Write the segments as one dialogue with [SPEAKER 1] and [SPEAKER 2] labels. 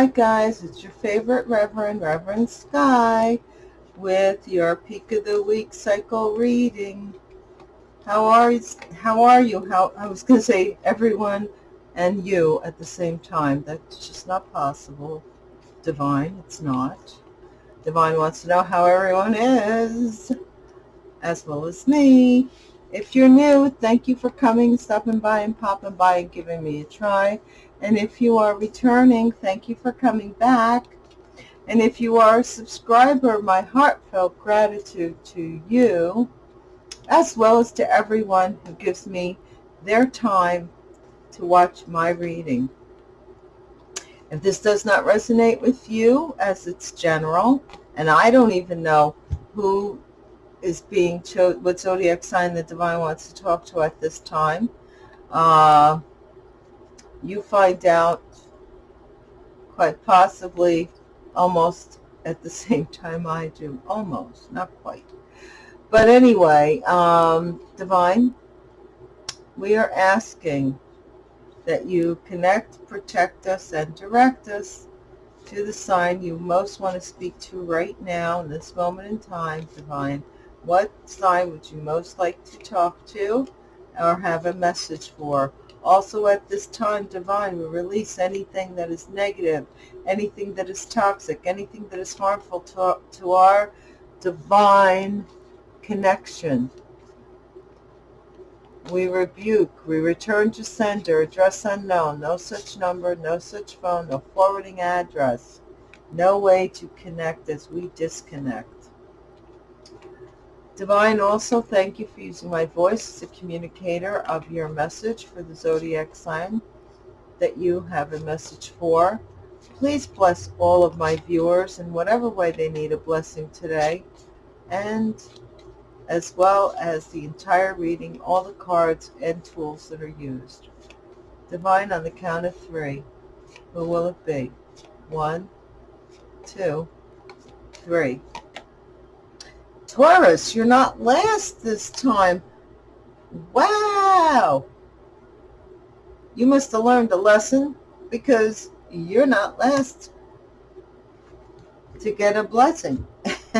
[SPEAKER 1] Hi guys, it's your favorite Reverend, Reverend Sky, with your Peak of the Week cycle reading. How are you? How are you? How I was going to say everyone and you at the same time. That's just not possible. Divine, it's not. Divine wants to know how everyone is, as well as me. If you're new, thank you for coming, stopping by and popping by and giving me a try. And if you are returning, thank you for coming back. And if you are a subscriber, my heartfelt gratitude to you, as well as to everyone who gives me their time to watch my reading. If this does not resonate with you, as it's general, and I don't even know who is being chosen, what zodiac sign the divine wants to talk to at this time, uh, you find out quite possibly almost at the same time I do. Almost, not quite. But anyway, um, Divine, we are asking that you connect, protect us, and direct us to the sign you most want to speak to right now in this moment in time, Divine. What sign would you most like to talk to or have a message for? Also at this time, divine, we release anything that is negative, anything that is toxic, anything that is harmful to, to our divine connection. We rebuke, we return to sender, address unknown, no such number, no such phone, no forwarding address, no way to connect as we disconnect. Divine, also thank you for using my voice as a communicator of your message for the zodiac sign that you have a message for. Please bless all of my viewers in whatever way they need a blessing today, and as well as the entire reading, all the cards and tools that are used. Divine, on the count of three, who will it be? One, two, three. Taurus, you're not last this time. Wow. You must have learned a lesson because you're not last to get a blessing.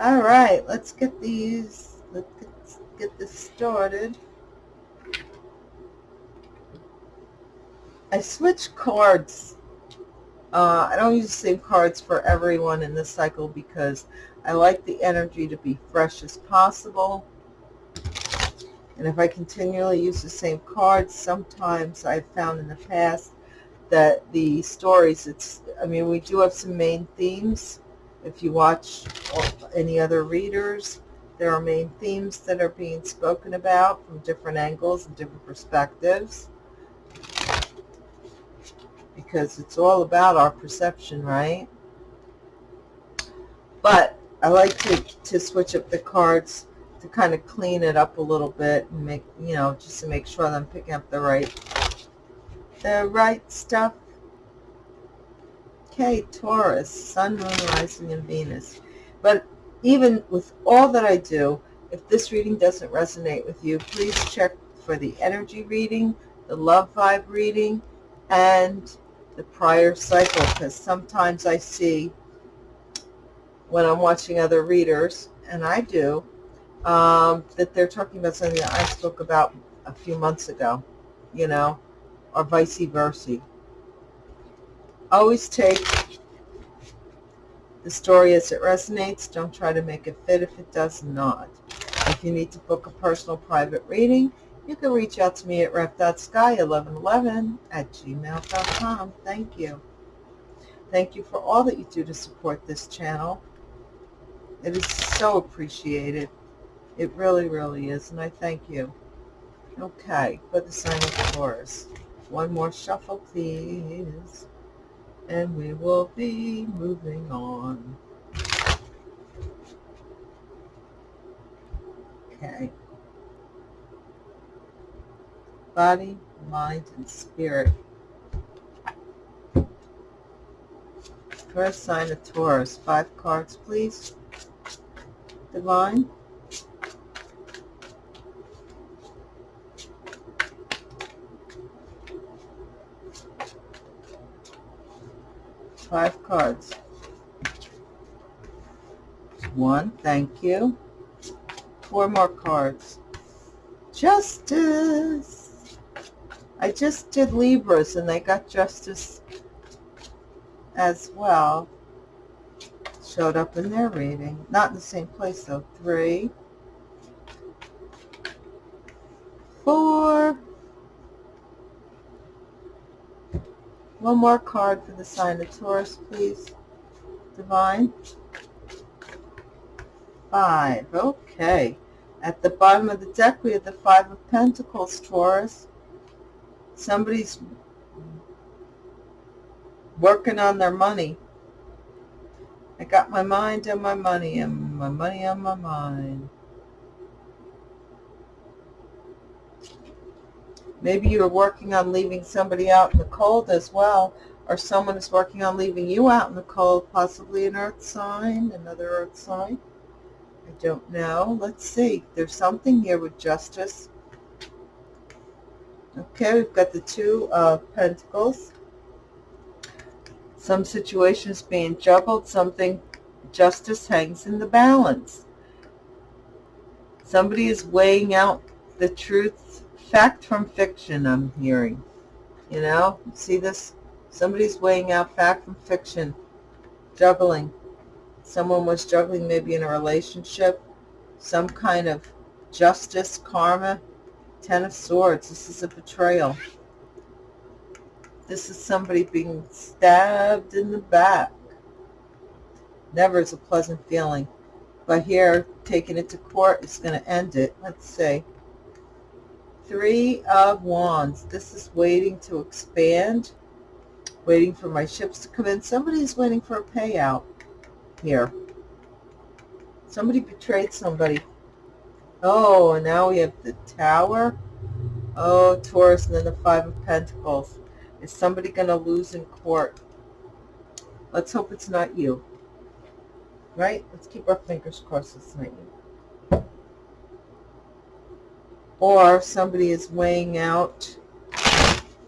[SPEAKER 1] All right, let's get these, let's get this started. I switch cards. Uh, I don't use the same cards for everyone in this cycle because I like the energy to be fresh as possible. And if I continually use the same cards, sometimes I've found in the past that the stories, it's, I mean, we do have some main themes. If you watch any other readers, there are main themes that are being spoken about from different angles and different perspectives. Because it's all about our perception, right? But I like to, to switch up the cards to kind of clean it up a little bit and make, you know, just to make sure that I'm picking up the right, the right stuff. Okay, Taurus, Sun, Moon, Rising, and Venus. But even with all that I do, if this reading doesn't resonate with you, please check for the energy reading, the love vibe reading, and the prior cycle, because sometimes I see when I'm watching other readers, and I do, um, that they're talking about something that I spoke about a few months ago, you know, or vice versa. Always take the story as it resonates. Don't try to make it fit if it does not. If you need to book a personal private reading, you can reach out to me at ref.sky1111 at gmail.com. Thank you. Thank you for all that you do to support this channel. It is so appreciated. It really, really is, and I thank you. Okay, for the sign of Taurus. One more shuffle, please. And we will be moving on. Okay. Body, mind, and spirit. First sign of Taurus. Five cards, please divine. five cards. One, thank you. Four more cards. Justice. I just did Libras and they got justice as well. Showed up in their reading. Not in the same place though. Three. Four. One more card for the sign of Taurus, please. Divine. Five. Okay. At the bottom of the deck, we have the Five of Pentacles, Taurus. Somebody's working on their money. I got my mind on my money and my money on my mind. Maybe you're working on leaving somebody out in the cold as well, or someone is working on leaving you out in the cold, possibly an earth sign, another earth sign. I don't know. Let's see. There's something here with justice. Okay, we've got the two of pentacles. Some situations being juggled, something justice hangs in the balance. Somebody is weighing out the truth fact from fiction I'm hearing. You know, see this? Somebody's weighing out fact from fiction, juggling. Someone was juggling maybe in a relationship, some kind of justice, karma, Ten of Swords. This is a betrayal. This is somebody being stabbed in the back. Never is a pleasant feeling. But here, taking it to court is going to end it. Let's see. Three of Wands. This is waiting to expand. Waiting for my ships to come in. Somebody's waiting for a payout here. Somebody betrayed somebody. Oh, and now we have the Tower. Oh, Taurus, and then the Five of Pentacles. Is somebody going to lose in court? Let's hope it's not you. Right? Let's keep our fingers crossed it's not you or somebody is weighing out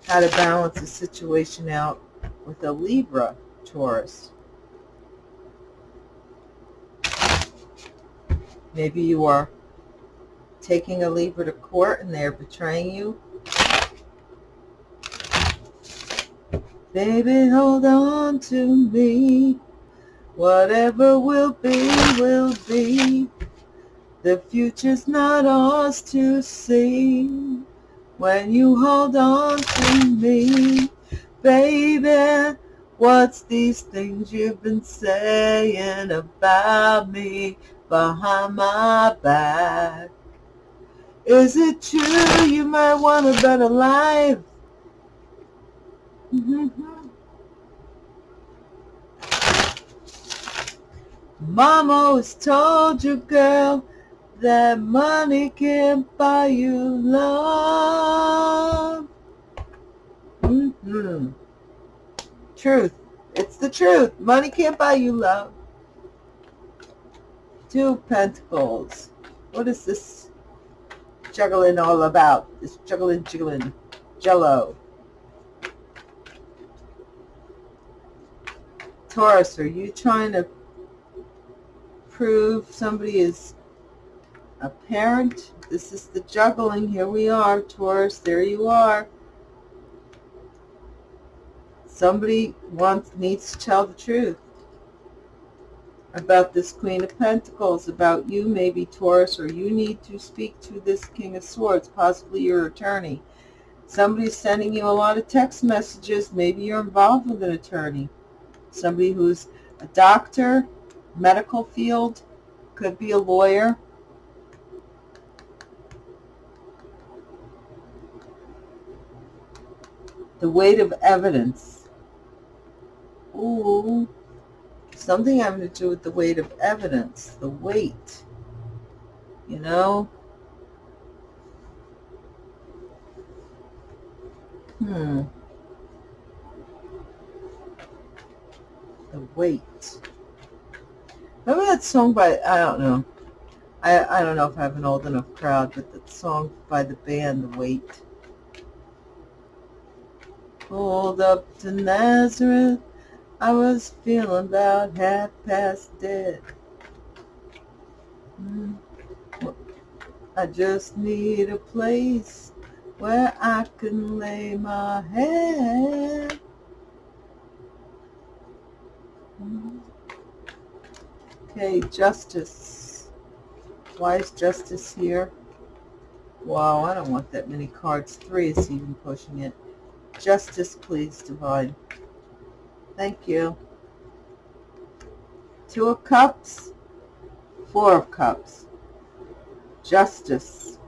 [SPEAKER 1] how to balance a situation out with a Libra Taurus. Maybe you are taking a Libra to court and they're betraying you. Baby, hold on to me. Whatever will be, will be. The future's not ours to see when you hold on to me, baby. What's these things you've been saying about me behind my back? Is it true you might want a better life? Mm-hmm. Mom always told you, girl, that money can't buy you love. Mm-hmm. Truth. It's the truth. Money can't buy you love. Two Pentacles. What is this juggling all about? This juggling, juggling, jello. Taurus, are you trying to prove somebody is a parent. This is the juggling. Here we are, Taurus. There you are. Somebody wants needs to tell the truth about this Queen of Pentacles, about you, maybe Taurus, or you need to speak to this King of Swords, possibly your attorney. Somebody's sending you a lot of text messages. Maybe you're involved with an attorney. Somebody who's a doctor, medical field, could be a lawyer. The weight of evidence. Ooh, something having to do with the weight of evidence. The weight, you know? Hmm. The weight. Remember that song by, I don't know. I, I don't know if I have an old enough crowd, but that song by the band, The Weight. Pulled up to Nazareth, I was feeling about half past dead. Mm. I just need a place where I can lay my head. Okay, justice. Why is justice here? Wow, I don't want that many cards. Three is even pushing it. Justice, please, Divine. Thank you. Two of Cups, Four of Cups. Justice.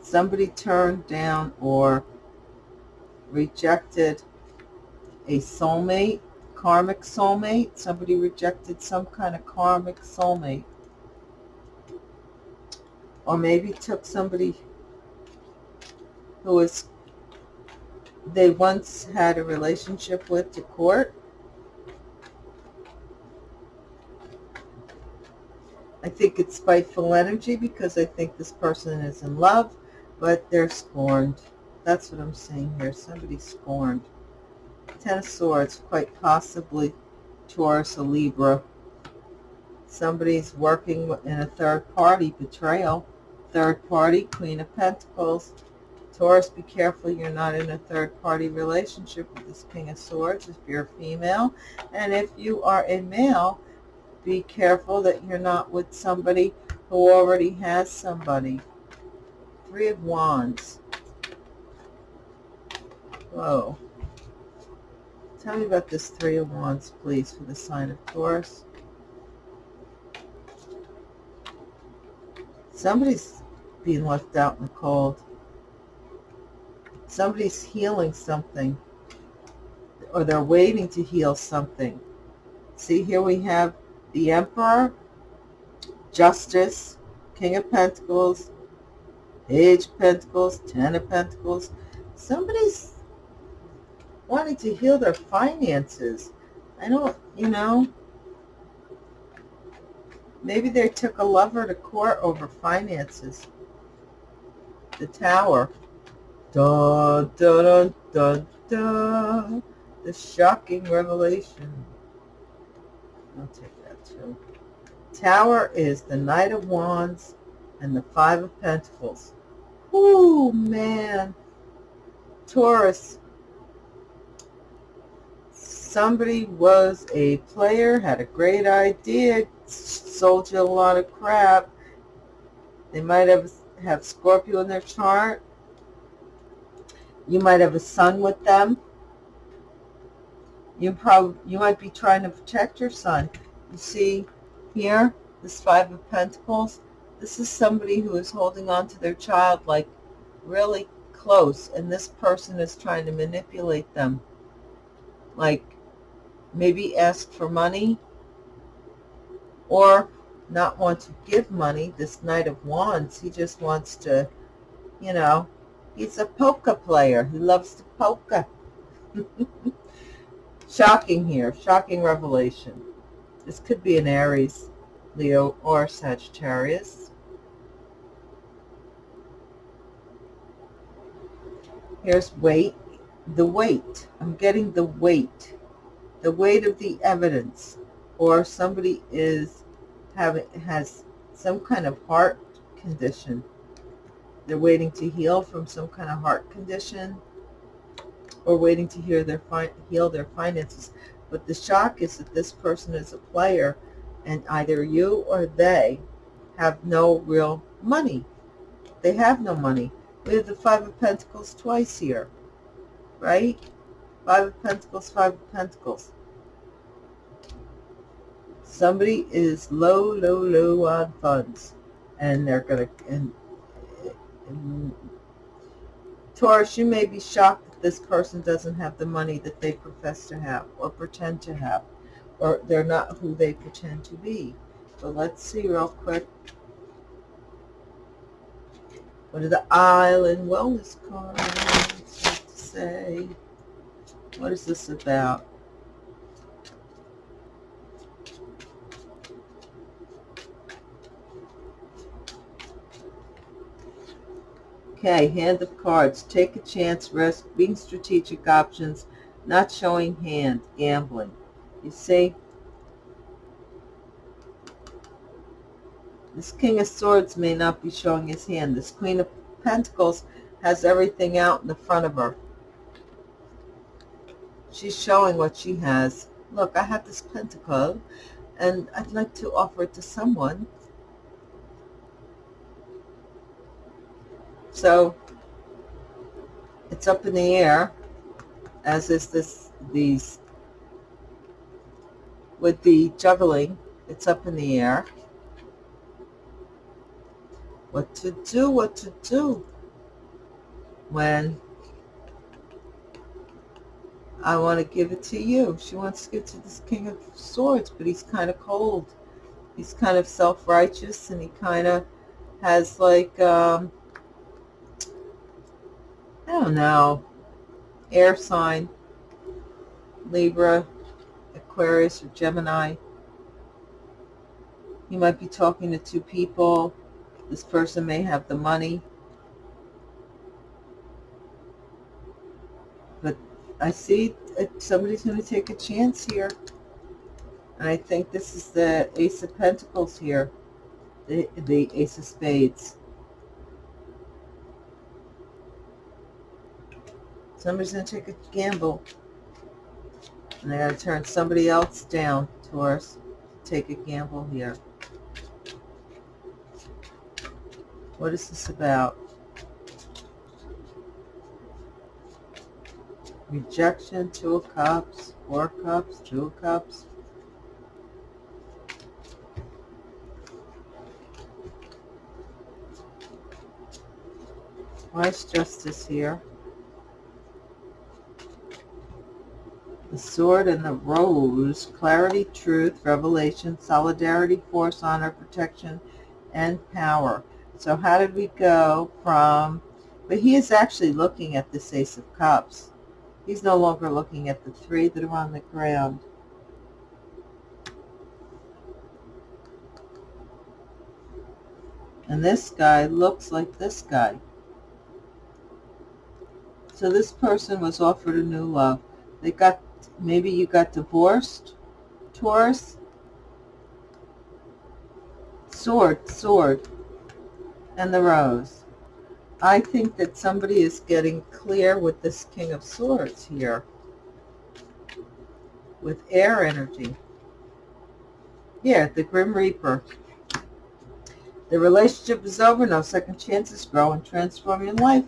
[SPEAKER 1] Somebody turned down or rejected a soulmate, karmic soulmate. Somebody rejected some kind of karmic soulmate. Or maybe took somebody who was they once had a relationship with to court I think it's spiteful energy because I think this person is in love, but they're scorned. That's what I'm saying here. Somebody scorned. Ten of Swords, quite possibly Taurus or Libra. Somebody's working in a third party betrayal. Third party, Queen of Pentacles. Taurus, be careful you're not in a third party relationship with this King of Swords if you're a female. And if you are a male, be careful that you're not with somebody who already has somebody. Three of Wands. Whoa. Tell me about this Three of Wands, please, for the sign of Taurus. Somebody's being left out in the cold. Somebody's healing something. Or they're waiting to heal something. See, here we have the Emperor, Justice, King of Pentacles, Page of Pentacles, Ten of Pentacles. Somebody's wanting to heal their finances. I don't, you know, maybe they took a lover to court over finances. The Tower. Da, da, da, da, da. The shocking revelation. I'll take that too. Tower is the Knight of Wands and the Five of Pentacles. Ooh, man. Taurus. Somebody was a player, had a great idea, sold you a lot of crap. They might have, have Scorpio in their chart. You might have a son with them. You probably you might be trying to protect your son. You see here, this Five of Pentacles, this is somebody who is holding on to their child like really close, and this person is trying to manipulate them. Like maybe ask for money or not want to give money. This Knight of Wands, he just wants to, you know, he's a poker player. He loves to poker. shocking here, shocking revelation. This could be an Aries, Leo, or Sagittarius. Here's weight. The weight. I'm getting the weight. The weight of the evidence. Or somebody is having has some kind of heart condition. They're waiting to heal from some kind of heart condition or waiting to hear their heal their finances. But the shock is that this person is a player and either you or they have no real money. They have no money. We have the Five of Pentacles twice here, right? Five of Pentacles, Five of Pentacles. Somebody is low, low, low on funds, and they're going to, and, and Taurus, you may be shocked that this person doesn't have the money that they profess to have or pretend to have, or they're not who they pretend to be. So let's see real quick. What are the Island Wellness cards say? What is this about? Okay, hand of cards. Take a chance, risk, being strategic options, not showing hand, gambling. You see? This King of Swords may not be showing his hand. This Queen of Pentacles has everything out in the front of her. She's showing what she has. Look, I have this pentacle, and I'd like to offer it to someone. So, it's up in the air, as is this, these, with the juggling, it's up in the air. What to do, what to do when I want to give it to you. She wants to give it to this King of Swords, but he's kind of cold. He's kind of self-righteous, and he kind of has like, um, Oh, I don't know, air sign, Libra, Aquarius, or Gemini. He might be talking to two people. This person may have the money. But I see somebody's going to take a chance here. And I think this is the Ace of Pentacles here, the, the Ace of Spades. Somebody's going to take a gamble. And they got to turn somebody else down, Taurus. Take a gamble here. What is this about? rejection, two of cups, four cups, two of cups. Wise justice here. The sword and the rose, clarity, truth, revelation, solidarity, force, honor, protection, and power. So how did we go from, but he is actually looking at this ace of cups. He's no longer looking at the three that are on the ground. And this guy looks like this guy. So this person was offered a new love. They got, maybe you got divorced, Taurus. Sword, sword, and the rose. I think that somebody is getting clear with this King of Swords here. With air energy. Yeah, the Grim Reaper. The relationship is over. No second chances. Grow and transform your life.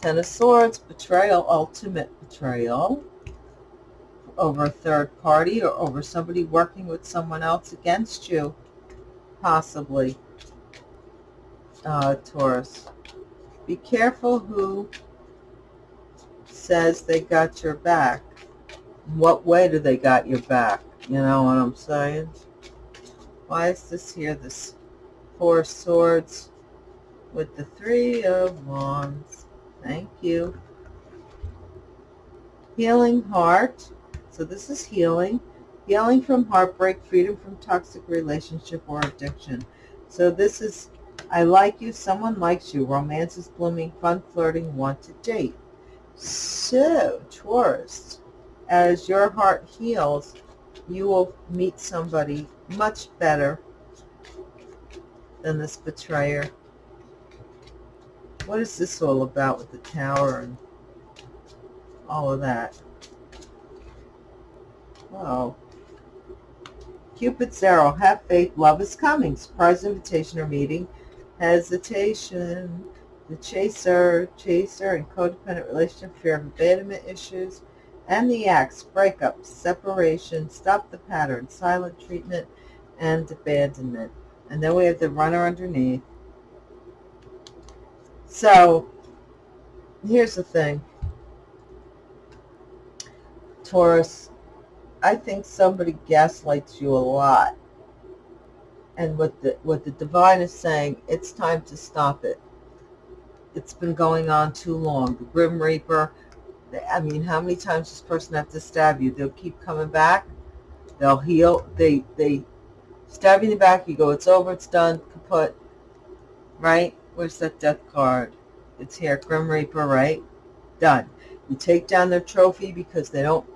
[SPEAKER 1] Ten of Swords. Betrayal. Ultimate betrayal. Over a third party or over somebody working with someone else against you. Possibly. Uh, Taurus. Be careful who says they got your back. What way do they got your back? You know what I'm saying? Why is this here, this Four Swords with the Three of Wands? Thank you. Healing heart. So this is healing. Healing from heartbreak, freedom from toxic relationship or addiction. So this is I like you, someone likes you, romance is blooming, fun flirting, want to date. So, Taurus, as your heart heals, you will meet somebody much better than this betrayer. What is this all about with the tower and all of that? Oh. Cupid's arrow, have faith, love is coming. Surprise invitation or meeting hesitation, the chaser, chaser and codependent relationship, fear of abandonment issues, and the axe, breakup, separation, stop the pattern, silent treatment, and abandonment. And then we have the runner underneath. So, here's the thing. Taurus, I think somebody gaslights you a lot. And what the what the divine is saying it's time to stop it. It's been going on too long. The grim reaper i mean how many times does this person have to stab you? They'll keep coming back. They'll heal. They they stab you in the back. You go it's over. It's done. Kaput. Right? Where's that death card? It's here. Grim reaper right? Done. You take down their trophy because they don't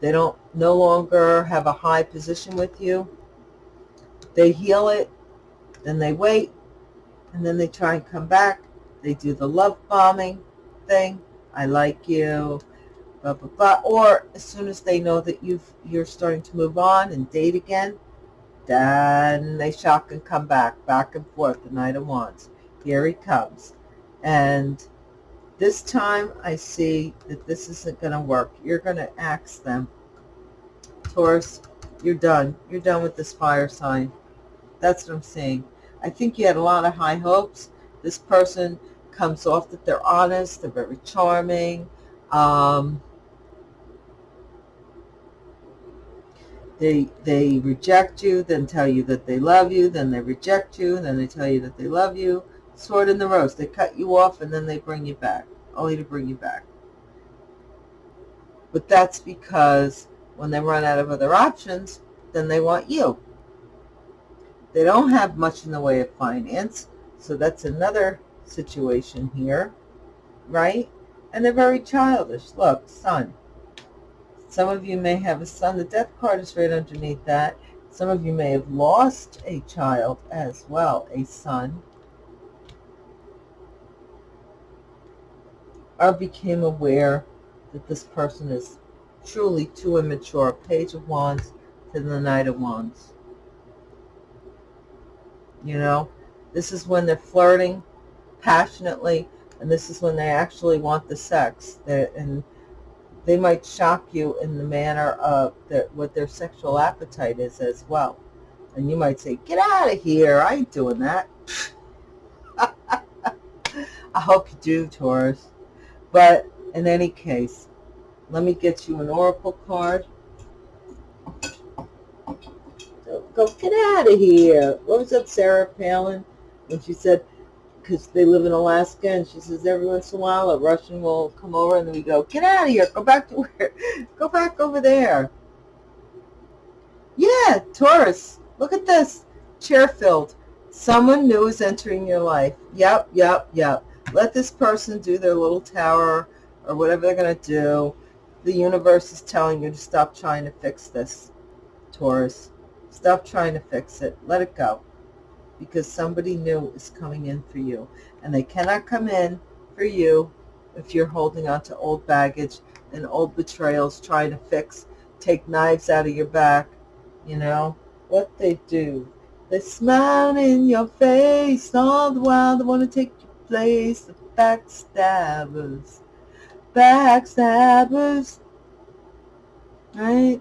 [SPEAKER 1] They don't no longer have a high position with you. They heal it, then they wait, and then they try and come back. They do the love bombing thing. I like you, blah, blah, blah. Or as soon as they know that you've, you're starting to move on and date again, then they shock and come back, back and forth, the Knight of Wands. Here he comes. And this time I see that this isn't going to work. You're going to axe them, Taurus, you're done. You're done with this fire sign. That's what I'm seeing. I think you had a lot of high hopes. This person comes off that they're honest, they're very charming. Um, they they reject you, then tell you that they love you, then they reject you, then they tell you that they love you. Sword in the rose. They cut you off and then they bring you back, only to bring you back. But that's because when they run out of other options, then they want you. They don't have much in the way of finance, so that's another situation here, right? And they're very childish. Look, son. Some of you may have a son. The death card is right underneath that. Some of you may have lost a child as well, a son. Or became aware that this person is truly too immature. Page of Wands to the Knight of Wands. You know, this is when they're flirting passionately, and this is when they actually want the sex. They're, and they might shock you in the manner of the, what their sexual appetite is as well. And you might say, get out of here. I ain't doing that. I hope you do, Taurus. But in any case, let me get you an oracle card. Go, get out of here. What was that, Sarah Palin? When she said, because they live in Alaska, and she says every once in a while a Russian will come over, and then we go, get out of here, go back to where, go back over there. Yeah, Taurus, look at this, chair filled. Someone new is entering your life. Yep, yep, yep. Let this person do their little tower or whatever they're going to do. The universe is telling you to stop trying to fix this, Taurus. Stop trying to fix it. Let it go because somebody new is coming in for you. And they cannot come in for you if you're holding on to old baggage and old betrayals, trying to fix, take knives out of your back, you know, what they do. They smile in your face all the while they want to take place. The backstabbers, backstabbers, right?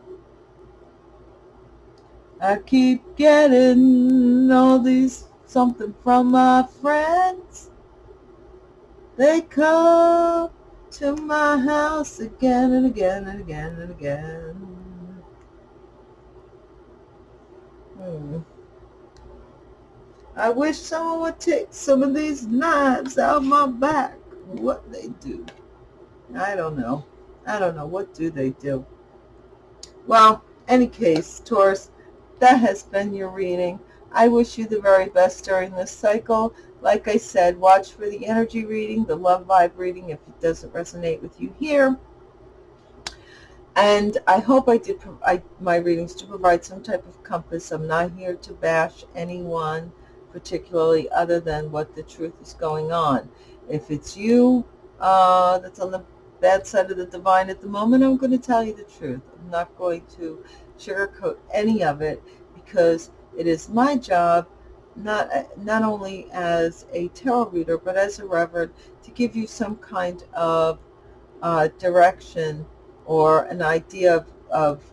[SPEAKER 1] I keep getting all these something from my friends. They come to my house again and again and again and again. Hmm. I wish someone would take some of these knives out of my back. What they do. I don't know. I don't know. What do they do? Well, any case, Taurus, that has been your reading. I wish you the very best during this cycle. Like I said, watch for the energy reading, the love vibe reading if it doesn't resonate with you here. And I hope I did I, my readings to provide some type of compass. I'm not here to bash anyone particularly other than what the truth is going on. If it's you uh, that's on the bad side of the divine at the moment, I'm going to tell you the truth. I'm not going to sugarcoat any of it because it is my job not not only as a tarot reader but as a reverend to give you some kind of uh, direction or an idea of, of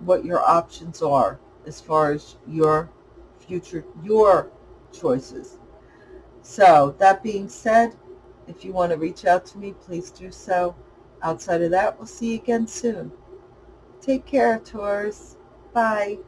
[SPEAKER 1] what your options are as far as your future your choices so that being said if you want to reach out to me please do so outside of that we'll see you again soon Take care, Taurus. Bye.